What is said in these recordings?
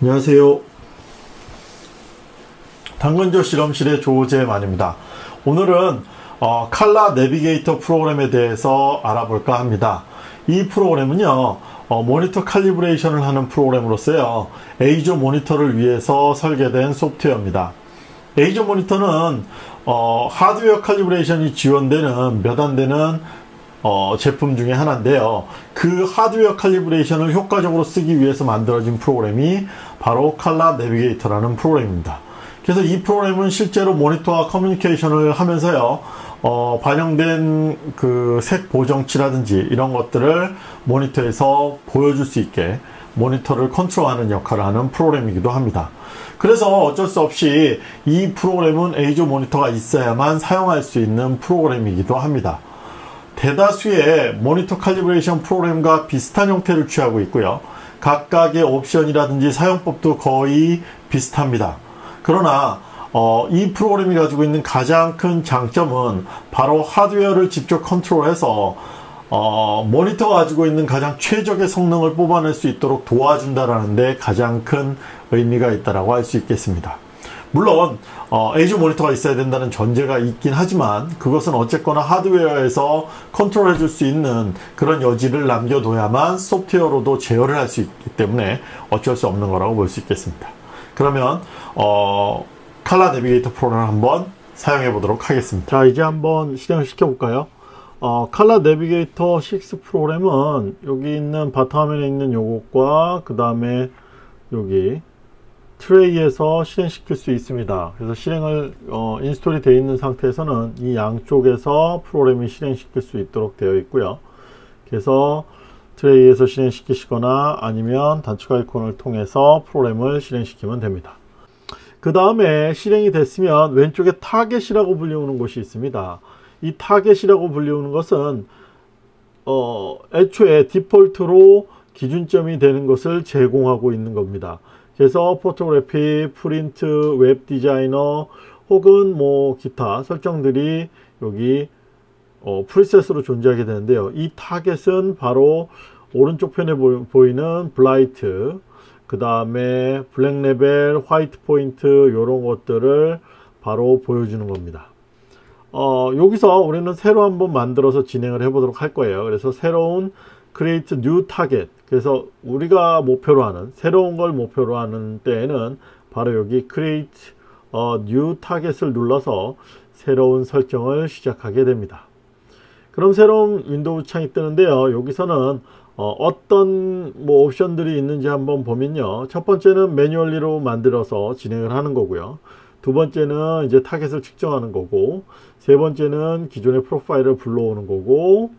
안녕하세요. 당근조 실험실의 조재만입니다. 오늘은 어, 칼라 내비게이터 프로그램에 대해서 알아볼까 합니다. 이 프로그램은요, 어, 모니터 칼리브레이션을 하는 프로그램으로서요, 에이조 모니터를 위해서 설계된 소프트웨어입니다. 에이조 모니터는 어, 하드웨어 칼리브레이션이 지원되는 몇 안 되는 어, 제품 중에 하나인데요. 그 하드웨어 칼리브레이션을 효과적으로 쓰기 위해서 만들어진 프로그램이 바로 칼라 내비게이터라는 프로그램입니다. 그래서 이 프로그램은 실제로 모니터와 커뮤니케이션을 하면서요, 어, 반영된 그 색 보정치라든지 이런 것들을 모니터에서 보여줄 수 있게 모니터를 컨트롤하는 역할을 하는 프로그램이기도 합니다. 그래서 어쩔 수 없이 이 프로그램은 에이조 모니터가 있어야만 사용할 수 있는 프로그램이기도 합니다. 대다수의 모니터 calibration 프로그램과 비슷한 형태를 취하고 있고요. 각각의 옵션이라든지 사용법도 거의 비슷합니다. 그러나 어, 이 프로그램이 가지고 있는 가장 큰 장점은 바로 하드웨어를 직접 컨트롤해서 어, 모니터가 가지고 있는 가장 최적의 성능을 뽑아낼 수 있도록 도와준다라는 데 가장 큰 의미가 있다라고 할 수 있겠습니다. 물론 어, 에이조 모니터가 있어야 된다는 전제가 있긴 하지만 그것은 어쨌거나 하드웨어에서 컨트롤해 줄 수 있는 그런 여지를 남겨둬야만 소프트웨어로도 제어를 할 수 있기 때문에 어쩔 수 없는 거라고 볼 수 있겠습니다. 그러면 어, 칼라 내비게이터 프로그램을 한번 사용해 보도록 하겠습니다. 자 이제 한번 실행을 시켜 볼까요? 어, 칼라 내비게이터 6 프로그램은 여기 있는 바탕화면에 있는 요것과 그 다음에 여기 트레이에서 실행시킬 수 있습니다. 그래서 실행을 어, 인스톨이 되어 있는 상태에서는 이 양쪽에서 프로그램이 실행시킬 수 있도록 되어 있고요. 그래서 트레이에서 실행시키시거나 아니면 단축 아이콘을 통해서 프로그램을 실행시키면 됩니다. 그 다음에 실행이 됐으면 왼쪽에 타겟이라고 불리우는 곳이 있습니다. 이 타겟이라고 불리우는 것은 어, 애초에 디폴트로 기준점이 되는 것을 제공하고 있는 겁니다. 그래서 photography, print, web designer 혹은 뭐 기타 설정들이 여기 어, preset으로 존재하게 되는데요. 이 타겟은 바로 오른쪽 편에 보이는 brightness, 그 다음에 black level, white point 이런 것들을 바로 보여주는 겁니다. 어, 여기서 우리는 새로 한번 만들어서 진행을 해 보도록 할 거예요. 그래서 새로운 create new target 그래서 우리가 목표로 하는 새로운 걸 목표로 하는 때에는 바로 여기 create a new target을 눌러서 새로운 설정을 시작하게 됩니다. 그럼 새로운 윈도우 창이 뜨는데요. 여기서는 어떤 뭐 옵션들이 있는지 한번 보면요. 첫 번째는 manually로 만들어서 진행을 하는 거고요. 두 번째는 이제 타겟을 측정하는 거고 세 번째는 기존의 프로파일을 불러오는 거고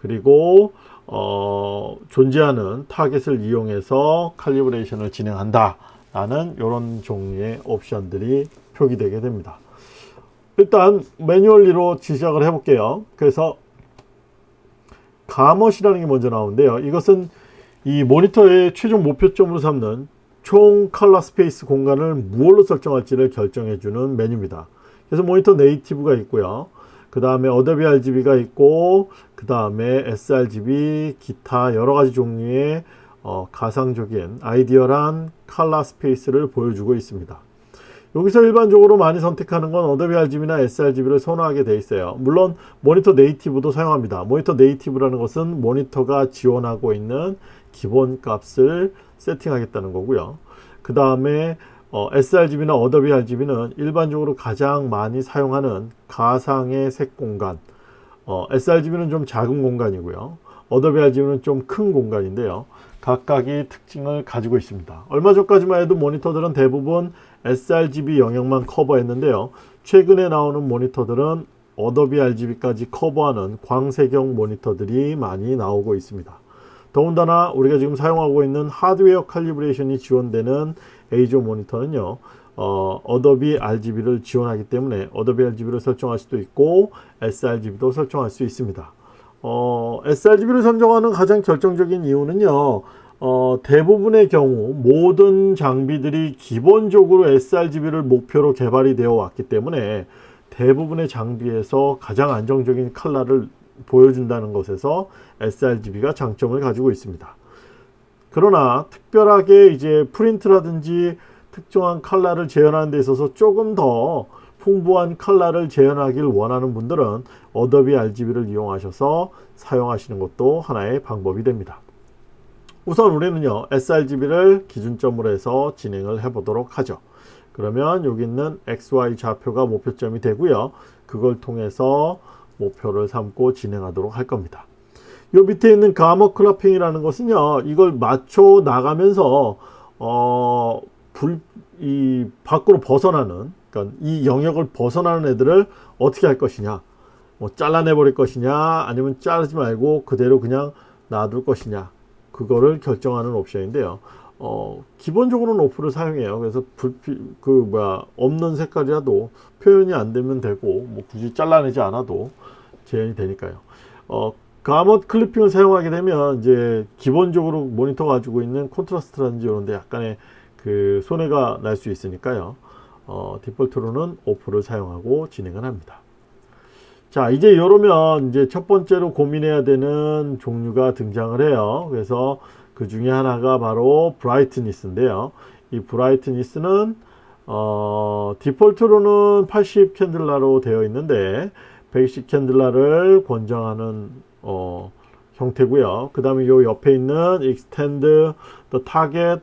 그리고 어, 존재하는 타겟을 이용해서 칼리브레이션을 진행한다 라는 이런 종류의 옵션들이 표기되게 됩니다 일단 manually로 시작을 해 볼게요 그래서 gamut이라는 게 먼저 나오는데요. 이것은 이 모니터의 최종 목표점으로 삼는 총 color space 공간을 무엇로 설정할지를 결정해 주는 메뉴입니다. 그래서 monitor native가 있고요. 그 다음에 어도비 RGB가 있고 그 다음에 sRGB 기타 여러가지 종류의 어, 가상적인 아이디어란 칼라 스페이스를 보여주고 있습니다 여기서 일반적으로 많이 선택하는 건 어도비 RGB나 sRGB를 선호하게 되어 있어요. 물론 monitor native도 사용합니다. monitor native라는 것은 모니터가 지원하고 있는 기본 값을 세팅하겠다는 거고요. 그 다음에 어, sRGB나 어도비 RGB는 일반적으로 가장 많이 사용하는 가상의 색 공간. 어, sRGB는 좀 작은 공간이고요. 어도비 RGB는 좀 큰 공간인데요 각각의 특징을 가지고 있습니다. 얼마 전까지만 해도 모니터들은 대부분 sRGB 영역만 커버했는데요. 최근에 나오는 모니터들은 어도비 RGB까지 커버하는 광색역 모니터들이 많이 나오고 있습니다. 더군다나 우리가 지금 사용하고 있는 하드웨어 칼리브레이션이 지원되는 에이조 모니터는요 어, 어도비 RGB를 지원하기 때문에 어도비 RGB를 설정할 수도 있고 sRGB도 설정할 수 있습니다 어, sRGB를 선정하는 가장 결정적인 이유는요 어, 대부분의 경우 모든 장비들이 기본적으로 sRGB를 목표로 개발이 되어 왔기 때문에 대부분의 장비에서 가장 안정적인 컬러를 보여준다는 것에서 sRGB가 장점을 가지고 있습니다. 그러나 특별하게 이제 프린트라든지 특정한 컬러를 재현하는 데 있어서 조금 더 풍부한 컬러를 재현하길 원하는 분들은 어도비 RGB를 이용하셔서 사용하시는 것도 하나의 방법이 됩니다. 우선 우리는요 sRGB를 기준점으로 해서 진행을 해 보도록 하죠. 그러면 여기 있는 XY 좌표가 목표점이 되고요. 그걸 통해서 목표를 삼고 진행하도록 할 겁니다. 요 밑에 있는 gamut clipping이라는 것은요 이걸 맞춰 나가면서 어, 불, 이 밖으로 벗어나는 그러니까 이 영역을 벗어나는 애들을 어떻게 할 것이냐 뭐 잘라내 버릴 것이냐 아니면 자르지 말고 그대로 그냥 놔둘 것이냐 그거를 결정하는 옵션인데요. 어, 기본적으로는 오프를 사용해요. 그래서 불피, 그, 뭐야, 없는 색깔이라도 표현이 안 되면 되고, 뭐 굳이 잘라내지 않아도 재현이 되니까요. 어, 가먼 클리핑을 사용하게 되면, 이제, 기본적으로 모니터 가지고 있는 콘트라스트라든지 이런 데 약간의 그 손해가 날 수 있으니까요. 어, 디폴트로는 오프를 사용하고 진행을 합니다. 자 이제 이러면 이제 첫 번째로 고민해야 되는 종류가 등장을 해요. 그래서 그 중에 하나가 바로 brightness인데요. 이 brightness는 어, 디폴트로는 80 캔들라로 되어 있는데 120 캔들라를 권장하는 어, 형태고요. 그 다음에 요 옆에 있는 extend the target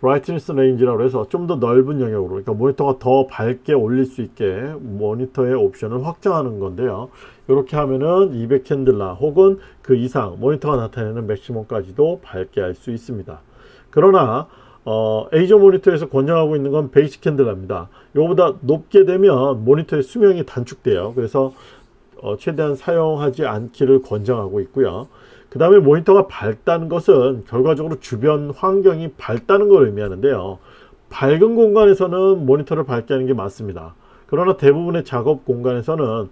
brightness range라고 해서 좀 더 넓은 영역으로 그러니까 모니터가 더 밝게 올릴 수 있게 모니터의 옵션을 확장하는 건데요. 이렇게 하면은 200 캔들라 혹은 그 이상 모니터가 나타내는 맥시멈까지도 밝게 할 수 있습니다. 그러나 어, 에이조 모니터에서 권장하고 있는 건 백이십 캔들라입니다. 이거보다 높게 되면 모니터의 수명이 단축돼요. 그래서 어, 최대한 사용하지 않기를 권장하고 있고요 그 다음에 모니터가 밝다는 것은 결과적으로 주변 환경이 밝다는 걸 의미하는데요. 밝은 공간에서는 모니터를 밝게 하는 게 맞습니다. 그러나 대부분의 작업 공간에서는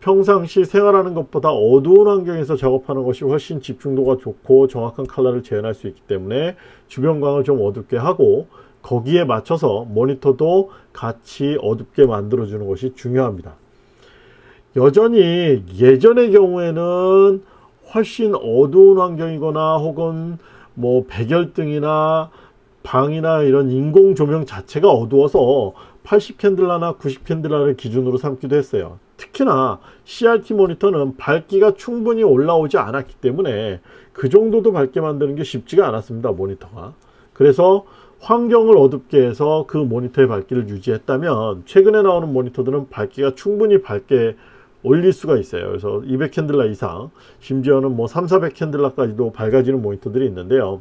평상시 생활하는 것보다 어두운 환경에서 작업하는 것이 훨씬 집중도가 좋고 정확한 컬러를 재현할 수 있기 때문에 주변광을 좀 어둡게 하고 거기에 맞춰서 모니터도 같이 어둡게 만들어 주는 것이 중요합니다. 여전히 예전의 경우에는 훨씬 어두운 환경이거나 혹은 뭐 백열등이나 방이나 이런 인공 조명 자체가 어두워서 80 캔들라나 90 캔들라를 기준으로 삼기도 했어요. 특히나 CRT 모니터는 밝기가 충분히 올라오지 않았기 때문에 그 정도도 밝게 만드는 게 쉽지가 않았습니다. 모니터가. 그래서 환경을 어둡게 해서 그 모니터의 밝기를 유지했다면 최근에 나오는 모니터들은 밝기가 충분히 밝게 올릴 수가 있어요. 그래서 200 캔들라 이상 심지어는 뭐 3, 400 캔들라까지도 밝아지는 모니터들이 있는데요.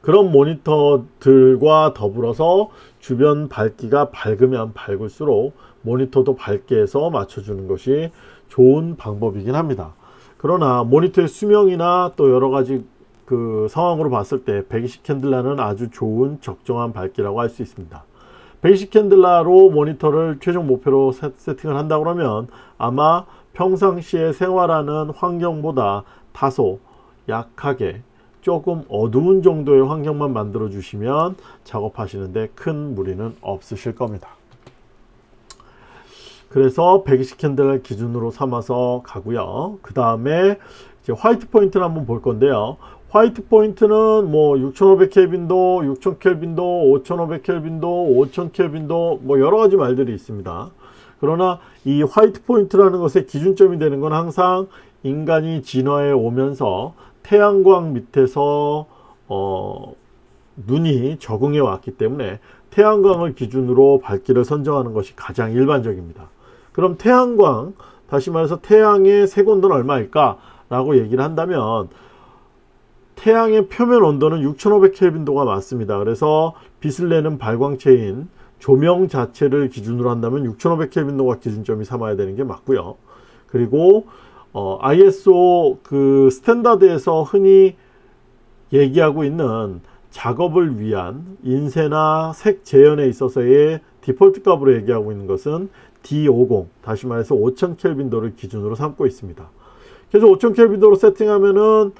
그런 모니터들과 더불어서 주변 밝기가 밝으면 밝을수록 모니터도 밝게 해서 맞춰주는 것이 좋은 방법이긴 합니다. 그러나 모니터의 수명이나 또 여러가지 그 상황으로 봤을 때 120 캔들라는 아주 좋은 적정한 밝기라고 할 수 있습니다. 백이십 캔들라로 모니터를 최종 목표로 세팅을 한다 그러면 아마 평상시에 생활하는 환경보다 다소 약하게 조금 어두운 정도의 환경만 만들어 주시면 작업하시는데 큰 무리는 없으실 겁니다. 그래서 120 캔들을 기준으로 삼아서 가고요. 그 다음에 white point를 한번 볼 건데요. white point는 뭐 6500 켈빈도 6000 켈빈도 5500 켈빈도 5000 켈빈도 뭐 여러 가지 말들이 있습니다. 그러나 이 white point라는 것의 기준점이 되는 건 항상 인간이 진화해 오면서 태양광 밑에서 어, 눈이 적응해 왔기 때문에 태양광을 기준으로 밝기를 선정하는 것이 가장 일반적입니다. 그럼 태양광 다시 말해서 태양의 색온도는 얼마일까? 라고 얘기를 한다면 태양의 표면 온도는 6500켈빈도가 맞습니다. 그래서 빛을 내는 발광체인 조명 자체를 기준으로 한다면 6500켈빈도가 기준점이 삼아야 되는 게 맞고요. 그리고 어, ISO 그 standard에서 흔히 얘기하고 있는 작업을 위한 인쇄나 색 재현에 있어서의 디폴트 값으로 얘기하고 있는 것은 D50 다시 말해서 5000켈빈도를 기준으로 삼고 있습니다. 그래서 5000켈빈도로 세팅하면은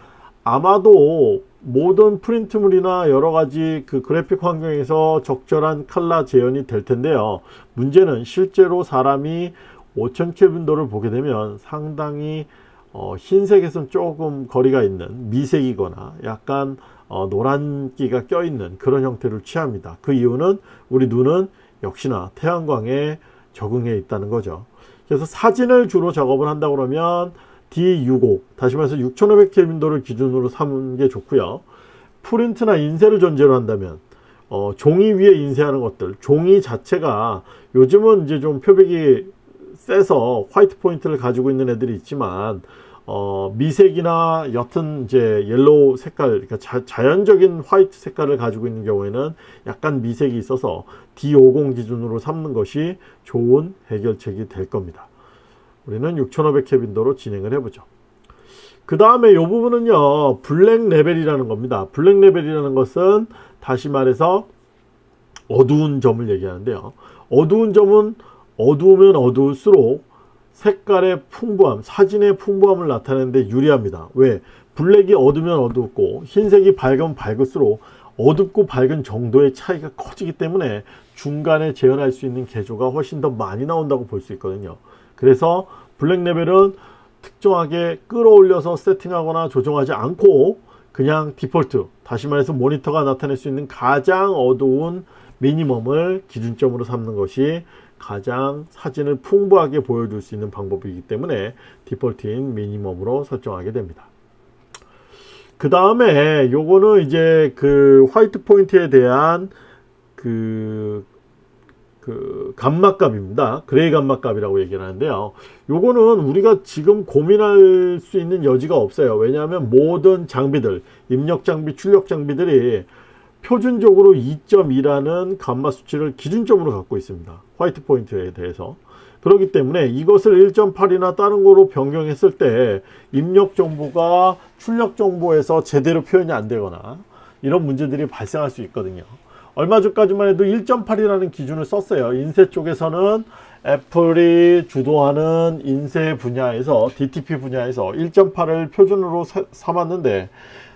아마도 모든 프린트물이나 여러 가지 그 그래픽 환경에서 적절한 칼라 재현이 될 텐데요. 문제는 실제로 사람이 5000 켈빈도를 보게 되면 상당히 어, 흰색에선 조금 거리가 있는 미색이거나 약간 어, 노란기가 껴있는 그런 형태를 취합니다. 그 이유는 우리 눈은 역시나 태양광에 적응해 있다는 거죠. 그래서 사진을 주로 작업을 한다 그러면 D65 다시 말해서 6500켈빈도를 기준으로 삼는 게 좋고요. 프린트나 인쇄를 전제로 한다면 어, 종이 위에 인쇄하는 것들 종이 자체가 요즘은 이제 좀 표백이 세서 white point를 가지고 있는 애들이 있지만 어, 미색이나 옅은 이제 yellow 색깔, 그러니까 자연적인 white 색깔을 가지고 있는 경우에는 약간 미색이 있어서 D50 기준으로 삼는 것이 좋은 해결책이 될 겁니다. 우리는 6500 켈빈도로 진행을 해보죠. 그 다음에 이 부분은요, 블랙 레벨이라는 겁니다. 블랙 레벨이라는 것은 다시 말해서 어두운 점을 얘기하는데요. 어두운 점은 어두우면 어두울수록 색깔의 풍부함, 사진의 풍부함을 나타내는데 유리합니다. 왜? 블랙이 어두면 어둡고 흰색이 밝으면 밝을수록 어둡고 밝은 정도의 차이가 커지기 때문에 중간에 재현할 수 있는 계조가 훨씬 더 많이 나온다고 볼 수 있거든요. 그래서 블랙 레벨은 특정하게 끌어올려서 세팅하거나 조정하지 않고 그냥 디폴트, 다시 말해서 모니터가 나타낼 수 있는 가장 어두운 미니멈을 기준점으로 삼는 것이 가장 사진을 풍부하게 보여줄 수 있는 방법이기 때문에 디폴트인 미니멈으로 설정하게 됩니다. 그 다음에 요거는 이제 그 화이트 포인트에 대한 그, 그 감마값입니다. 그레이 감마값이라고 얘기를 하는데요. 요거는 우리가 지금 고민할 수 있는 여지가 없어요. 왜냐하면 모든 장비들, 입력 장비, 출력 장비들이 표준적으로 2.2라는 감마 수치를 기준점으로 갖고 있습니다. 화이트 포인트에 대해서. 그렇기 때문에 이것을 1.8이나 다른 거로 변경했을 때 입력 정보가 출력 정보에서 제대로 표현이 안 되거나 이런 문제들이 발생할 수 있거든요. 얼마 전까지만 해도 1.8이라는 기준을 썼어요. 인쇄 쪽에서는 애플이 주도하는 인쇄 분야에서 DTP 분야에서 1.8을 표준으로 삼았는데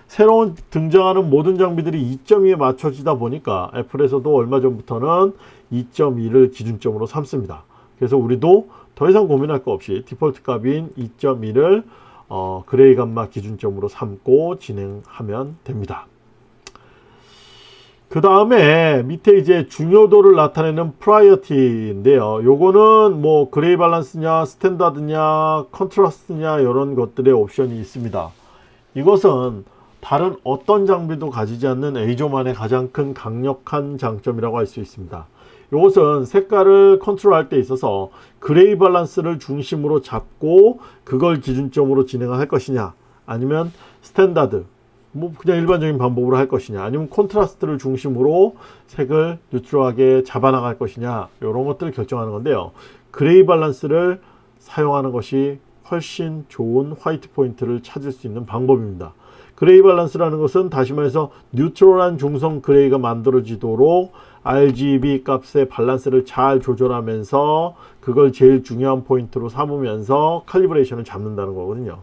새로운 등장하는 모든 장비들이 2.2에 맞춰지다 보니까 애플에서도 얼마 전부터는 2.2를 기준점으로 삼습니다. 그래서 우리도 더 이상 고민할 거 없이 디폴트 값인 2.2를 어, 그레이 감마 기준점으로 삼고 진행하면 됩니다. 그 다음에 밑에 이제 중요도를 나타내는 priority인데요. 요거는 뭐 그레이 밸런스냐 standard냐 컨트라스트냐 이런 것들의 옵션이 있습니다. 이것은 다른 어떤 장비도 가지지 않는 에이조만의 가장 큰 강력한 장점이라고 할 수 있습니다. 이것은 색깔을 컨트롤할 때 있어서 그레이 밸런스를 중심으로 잡고 그걸 기준점으로 진행할 것이냐 아니면 standard 뭐 그냥 일반적인 방법으로 할 것이냐 아니면 콘트라스트를 중심으로 색을 neutral하게 잡아나갈 것이냐 이런 것들을 결정하는 건데요 그레이 밸런스를 사용하는 것이 훨씬 좋은 화이트 포인트를 찾을 수 있는 방법입니다 그레이 밸런스라는 것은 다시 말해서 neutral한 중성 그레이가 만들어지도록 RGB 값의 밸런스를 잘 조절하면서 그걸 제일 중요한 포인트로 삼으면서 칼리브레이션을 잡는다는 거거든요.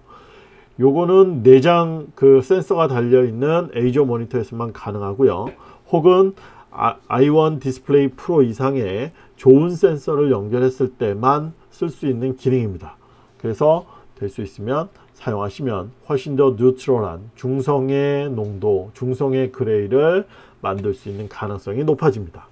요거는 내장 그 센서가 달려있는 에이조 모니터에서만 가능하고요. 혹은 i1 디스플레이 프로 이상의 좋은 센서를 연결했을 때만 쓸 수 있는 기능입니다. 그래서 될 수 있으면 사용하시면 훨씬 더 neutral한 중성의 농도, 중성의 그레이를 만들 수 있는 가능성이 높아집니다.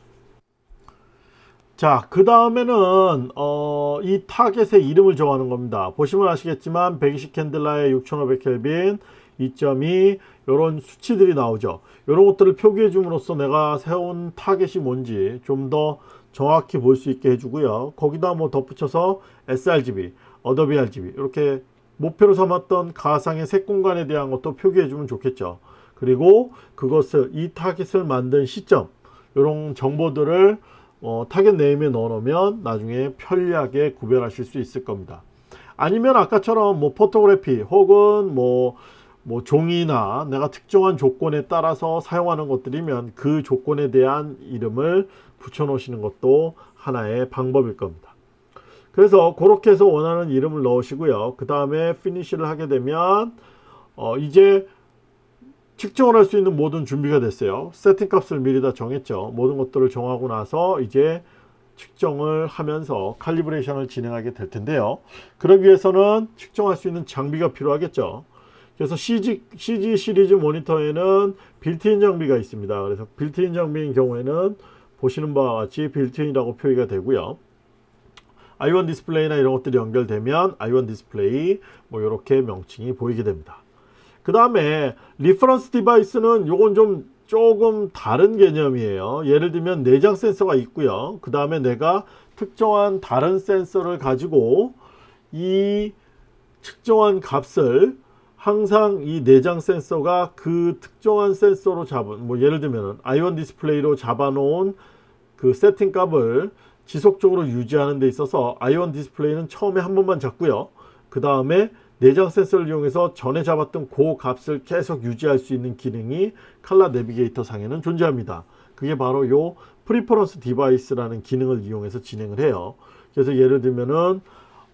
자, 그 다음에는 어, 이 타겟의 이름을 정하는 겁니다. 보시면 아시겠지만 120 칸델라에 6500 켈빈, 2.2 이런 수치들이 나오죠. 이런 것들을 표기해 줌으로써 내가 세운 타겟이 뭔지 좀 더 정확히 볼 수 있게 해주고요. 거기다 뭐 덧붙여서 sRGB, 어도비 RGB 이렇게 목표로 삼았던 가상의 색 공간에 대한 것도 표기해 주면 좋겠죠. 그리고 그것을 이 타겟을 만든 시점 이런 정보들을 어, 타겟 name에 넣어 놓으면 나중에 편리하게 구별하실 수 있을 겁니다. 아니면 아까처럼 뭐 photography 혹은 뭐, 뭐 종이나 내가 특정한 조건에 따라서 사용하는 것들이면 그 조건에 대한 이름을 붙여 놓으시는 것도 하나의 방법일 겁니다. 그래서 그렇게 해서 원하는 이름을 넣으시고요. 그 다음에 finish를 하게 되면 어 이제 측정을 할 수 있는 모든 준비가 됐어요. 세팅 값을 미리 다 정했죠. 모든 것들을 정하고 나서 이제 측정을 하면서 칼리브레이션을 진행하게 될 텐데요. 그러기 위해서는 측정할 수 있는 장비가 필요하겠죠. 그래서 CG, CG 시리즈 모니터에는 빌트인 장비가 있습니다. 그래서 빌트인 장비인 경우에는 보시는 바와 같이 빌트인이라고 표기가 되고요. i1 디스플레이나 이런 것들이 연결되면 i1 디스플레이 뭐 이렇게 명칭이 보이게 됩니다. 그 다음에 reference device는 요건 좀 조금 다른 개념이에요. 예를 들면 내장 센서가 있고요. 그 다음에 내가 특정한 다른 센서를 가지고 이 측정한 값을 항상 이 내장 센서가 그 특정한 센서로 잡은 뭐 예를 들면 i1 디스플레이로 잡아놓은 그 세팅 값을 지속적으로 유지하는 데 있어서 i1 디스플레이는 처음에 한 번만 잡고요. 그 다음에 내장 센서를 이용해서 전에 잡았던 그 값을 계속 유지할 수 있는 기능이 칼라 내비게이터 상에는 존재합니다. 그게 바로 요 reference device라는 기능을 이용해서 진행을 해요. 그래서 예를 들면은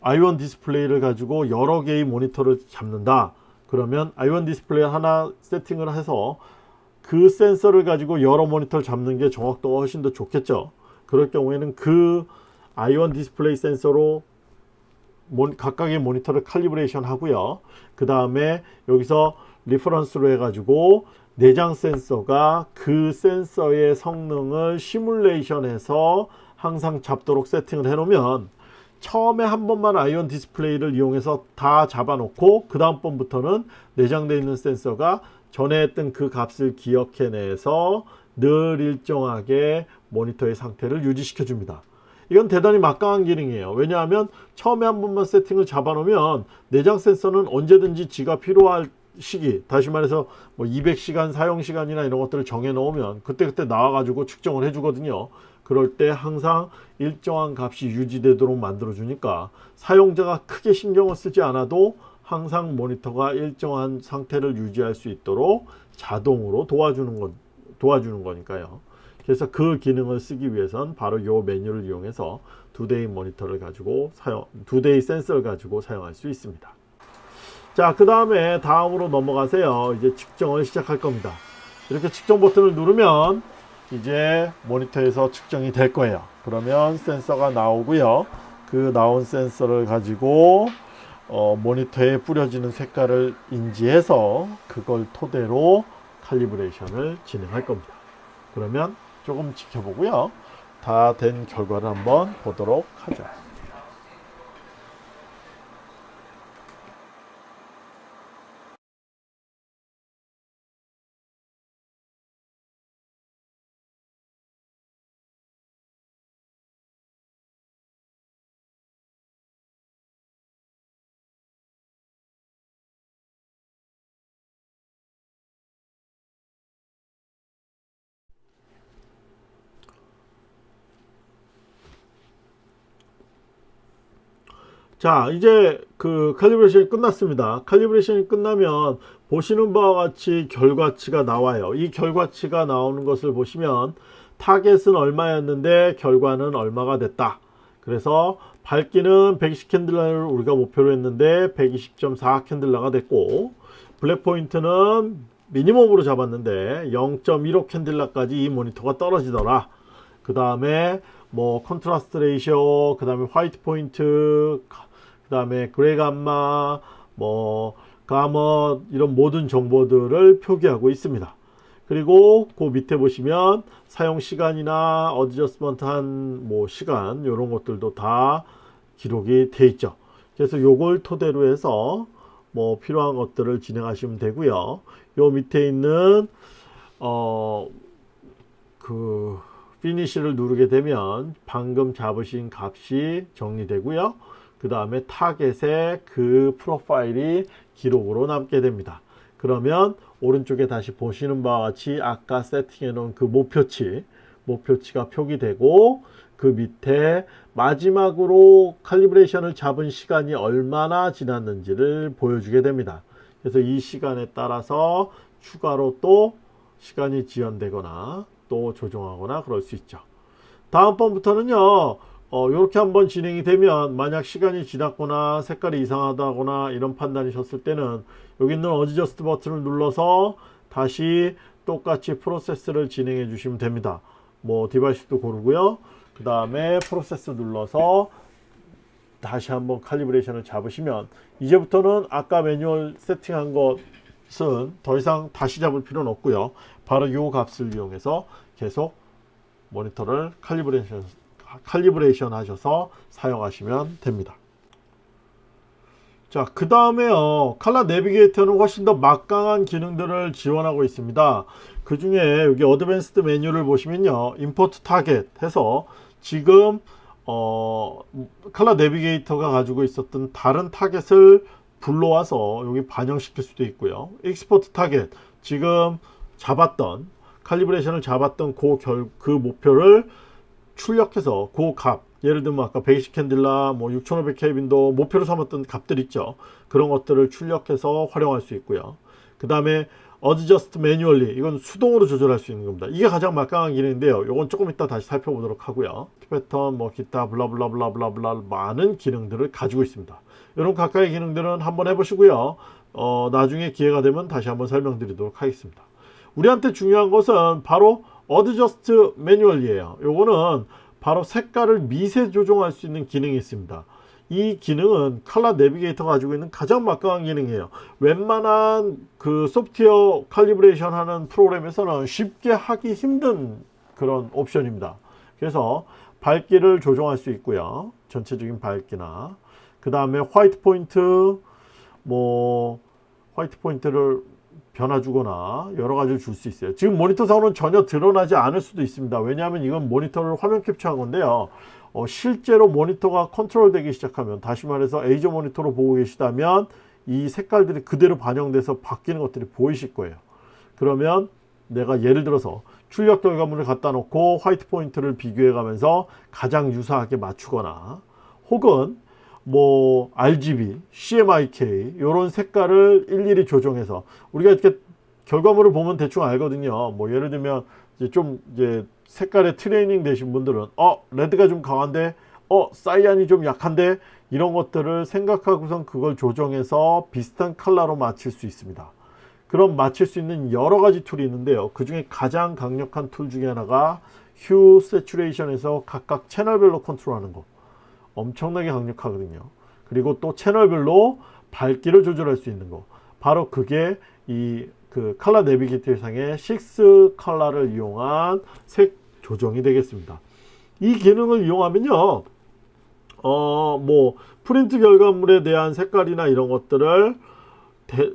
i1 디스플레이를 가지고 여러 개의 모니터를 잡는다. 그러면 i1 디스플레이 하나 세팅을 해서 그 센서를 가지고 여러 모니터를 잡는 게 정확도가 훨씬 더 좋겠죠. 그럴 경우에는 그 i1 디스플레이 센서로 각각의 모니터를 calibration 하고요. 그 다음에 여기서 reference로 해가지고 내장 센서가 그 센서의 성능을 시뮬레이션해서 항상 잡도록 세팅을 해놓으면 처음에 한 번만 아이온 디스플레이를 이용해서 다 잡아놓고 그 다음 번부터는 내장되어 있는 센서가 전에 했던 그 값을 기억해내서 늘 일정하게 모니터의 상태를 유지시켜 줍니다. 이건 대단히 막강한 기능이에요. 왜냐하면 처음에 한 번만 세팅을 잡아 놓으면 내장 센서는 언제든지 지가 필요할 시기 다시 말해서 뭐 200시간 사용시간이나 이런 것들을 정해 놓으면 그때그때 나와 가지고 측정을 해 주거든요. 그럴 때 항상 일정한 값이 유지되도록 만들어 주니까 사용자가 크게 신경을 쓰지 않아도 항상 모니터가 일정한 상태를 유지할 수 있도록 자동으로 도와주는 건 도와주는 거니까요. 그래서 그 기능을 쓰기 위해선 바로 이 메뉴를 이용해서 두 대의 모니터를 가지고 사용, 두 대의 센서를 가지고 사용할 수 있습니다. 자, 그 다음에 다음으로 넘어가세요. 이제 측정을 시작할 겁니다. 이렇게 측정 버튼을 누르면 이제 모니터에서 측정이 될 거예요. 그러면 센서가 나오고요. 그 나온 센서를 가지고 어, 모니터에 뿌려지는 색깔을 인지해서 그걸 토대로 칼리브레이션을 진행할 겁니다. 그러면 조금 지켜보고요. 다 된 결과를 한번 보도록 하죠. 자 이제 그 칼리브레이션이 끝났습니다. 칼리브레이션이 끝나면 보시는 바와 같이 결과치가 나와요. 이 결과치가 나오는 것을 보시면 타겟은 얼마였는데 결과는 얼마가 됐다. 그래서 밝기는 120 candela를 우리가 목표로 했는데 120.4 candela가 됐고 black point는 미니멈으로 잡았는데 0.15 candela까지 이 모니터가 떨어지더라. 그 다음에 뭐 contrast ratio 그 다음에 white point 그 다음에 gray gamma 뭐 가머 이런 모든 정보들을 표기하고 있습니다. 그리고 그 밑에 보시면 사용 시간이나 어드저스먼트 한 뭐 시간 이런 것들도 다 기록이 돼 있죠. 그래서 요걸 토대로 해서 뭐 필요한 것들을 진행하시면 되고요. 요 밑에 있는 어 그 finish를 누르게 되면 방금 잡으신 값이 정리되고요 그 다음에 타겟에 그 profile이 기록으로 남게 됩니다. 그러면 오른쪽에 다시 보시는 바와 같이 아까 세팅해 놓은 그 목표치 목표치가 표기되고 그 밑에 마지막으로 칼리브레이션을 잡은 시간이 얼마나 지났는지를 보여주게 됩니다. 그래서 이 시간에 따라서 추가로 또 시간이 지연되거나 또 조정하거나 그럴 수 있죠. 다음번부터는요. 어, 이렇게 한번 진행이 되면 만약 시간이 지났거나 색깔이 이상하다거나 이런 판단이셨을 때는 여기 있는 adjust 버튼을 눌러서 다시 똑같이 프로세스를 진행해 주시면 됩니다. 뭐 device도 고르고요. 그 다음에 프로세스 눌러서 다시 한번 칼리브레이션을 잡으시면 이제부터는 아까 매뉴얼 세팅한 것은 더 이상 다시 잡을 필요는 없고요. 바로 이 값을 이용해서 계속 모니터를 calibration, calibration 하셔서 사용하시면 됩니다. 자, 그 다음에요. 칼라 내비게이터는 훨씬 더 막강한 기능들을 지원하고 있습니다. 그 중에 여기 advanced 메뉴를 보시면요. import target 해서 지금 어, 칼라 내비게이터가 가지고 있었던 다른 타겟을 불러와서 여기 반영시킬 수도 있고요. export target 지금 잡았던 칼리브레이션을 잡았던 그, 결, 그 목표를 출력해서 그 값, 예를 들면 아까 백이십 candela, 뭐 6500 켈빈도 목표로 삼았던 값들 있죠. 그런 것들을 출력해서 활용할 수 있고요. 그 다음에 adjust manually 이건 수동으로 조절할 수 있는 겁니다. 이게 가장 막강한 기능인데요. 이건 조금 이따 다시 살펴보도록 하고요. 패턴, 뭐 기타 블라블라블라블라블라 많은 기능들을 가지고 있습니다. 이런 각각의 기능들은 한번 해보시고요. 어, 나중에 기회가 되면 다시 한번 설명드리도록 하겠습니다. 우리한테 중요한 것은 바로 adjust manually예요. 요거는 바로 색깔을 미세 조정할 수 있는 기능이 있습니다. 이 기능은 칼라 내비게이터가 가지고 있는 가장 막강한 기능이에요. 웬만한 그 소프트웨어 calibration 하는 프로그램에서는 쉽게 하기 힘든 그런 옵션입니다. 그래서 밝기를 조정할 수 있고요. 전체적인 밝기나 그 다음에 white point 뭐 white point를 변화 주거나 여러 가지를 줄 수 있어요. 지금 모니터 상으로는 전혀 드러나지 않을 수도 있습니다. 왜냐하면 이건 모니터를 화면 캡처한 건데요. 어, 실제로 모니터가 컨트롤 되기 시작하면 다시 말해서 EIZO 모니터로 보고 계시다면 이 색깔들이 그대로 반영돼서 바뀌는 것들이 보이실 거예요. 그러면 내가 예를 들어서 출력 결과물을 갖다 놓고 화이트 포인트를 비교해 가면서 가장 유사하게 맞추거나 혹은 뭐 RGB, CMYK 이런 색깔을 일일이 조정해서 우리가 이렇게 결과물을 보면 대충 알거든요. 뭐 예를 들면 이제 좀 이제 색깔에 트레이닝 되신 분들은 어 레드가 좀 강한데 어 사이안이 좀 약한데 이런 것들을 생각하고선 그걸 조정해서 비슷한 컬러로 맞출 수 있습니다. 그럼 맞출 수 있는 여러 가지 툴이 있는데요. 그 중에 가장 강력한 툴 중에 하나가 휴 세츄레이션에서 각각 채널별로 컨트롤하는 거. 엄청나게 강력하거든요. 그리고 또 채널별로 밝기를 조절할 수 있는 거. 바로 그게 이 그 ColorNavigator 상의 6 컬러를 이용한 색 조정이 되겠습니다. 이 기능을 이용하면요. 어, 뭐 프린트 결과물에 대한 색깔이나 이런 것들을 대,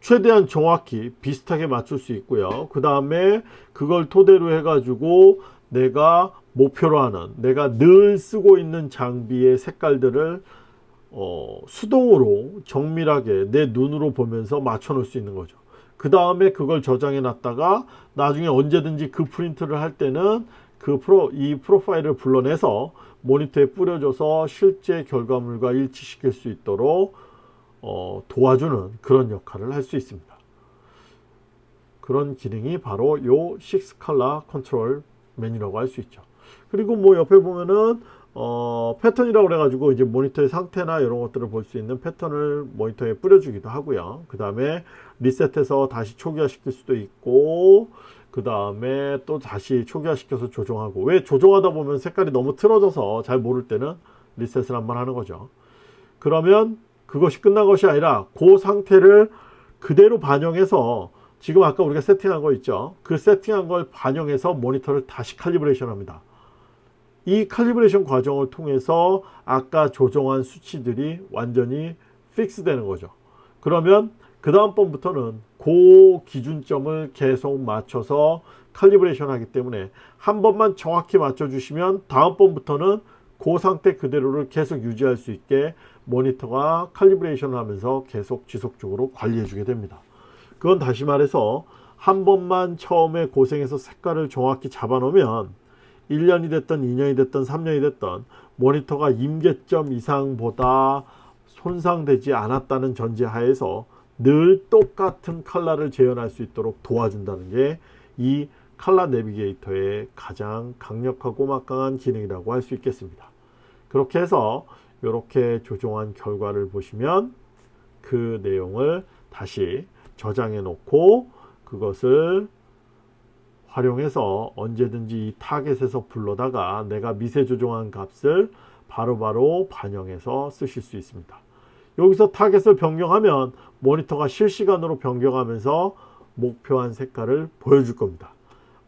최대한 정확히 비슷하게 맞출 수 있고요. 그 다음에 그걸 토대로 해가지고 내가 목표로 하는 내가 늘 쓰고 있는 장비의 색깔들을 어, 수동으로 정밀하게 내 눈으로 보면서 맞춰 놓을 수 있는 거죠. 그 다음에 그걸 저장해 놨다가 나중에 언제든지 그 프린트를 할 때는 그 프로 이 프로파일을 불러내서 모니터에 뿌려줘서 실제 결과물과 일치시킬 수 있도록 어, 도와주는 그런 역할을 할 수 있습니다. 그런 기능이 바로 요 6컬러 컨트롤 메뉴라고 할 수 있죠 그리고 뭐 옆에 보면은 어, 패턴이라고 그래가지고 이제 모니터의 상태나 이런 것들을 볼 수 있는 패턴을 모니터에 뿌려주기도 하고요. 그 다음에 리셋해서 다시 초기화 시킬 수도 있고 그 다음에 또 다시 초기화 시켜서 조정하고 왜 조정하다 보면 색깔이 너무 틀어져서 잘 모를 때는 리셋을 한번 하는 거죠. 그러면 그것이 끝난 것이 아니라 그 상태를 그대로 반영해서 지금 아까 우리가 세팅한 거 있죠. 그 세팅한 걸 반영해서 모니터를 다시 calibration 합니다. 이 calibration 과정을 통해서 아까 조정한 수치들이 완전히 fix 되는 거죠. 그러면 그 다음번부터는 그 기준점을 계속 맞춰서 calibration 하기 때문에 한 번만 정확히 맞춰 주시면 다음번부터는 그 상태 그대로를 계속 유지할 수 있게 모니터가 칼리브레이션을 하면서 계속 지속적으로 관리해 주게 됩니다. 그건 다시 말해서 한 번만 처음에 고생해서 색깔을 정확히 잡아 놓으면 1년이 됐던 2년이 됐던 3년이 됐던 모니터가 임계점 이상보다 손상되지 않았다는 전제하에서 늘 똑같은 칼라를 재현할 수 있도록 도와준다는 게 이 칼라 내비게이터의 가장 강력하고 막강한 기능이라고 할 수 있겠습니다. 그렇게 해서 이렇게 조정한 결과를 보시면 그 내용을 다시 저장해 놓고 그것을 활용해서 언제든지 이 타겟에서 불러다가 내가 미세 조정한 값을 바로 바로 반영해서 쓰실 수 있습니다. 여기서 타겟을 변경하면 모니터가 실시간으로 변경하면서 목표한 색깔을 보여줄 겁니다.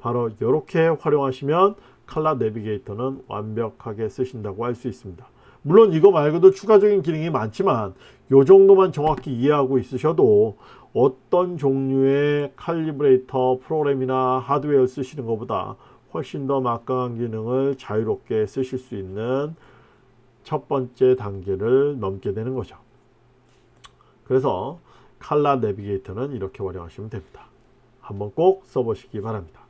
바로 이렇게 활용하시면 칼라 내비게이터는 완벽하게 쓰신다고 할 수 있습니다. 물론 이거 말고도 추가적인 기능이 많지만 이 정도만 정확히 이해하고 있으셔도 어떤 종류의 칼리브레이터 프로그램이나 하드웨어 쓰시는 것보다 훨씬 더 막강한 기능을 자유롭게 쓰실 수 있는 첫 번째 단계를 넘게 되는 거죠. 그래서 칼라 내비게이터는 이렇게 활용하시면 됩니다. 한번 꼭 써보시기 바랍니다.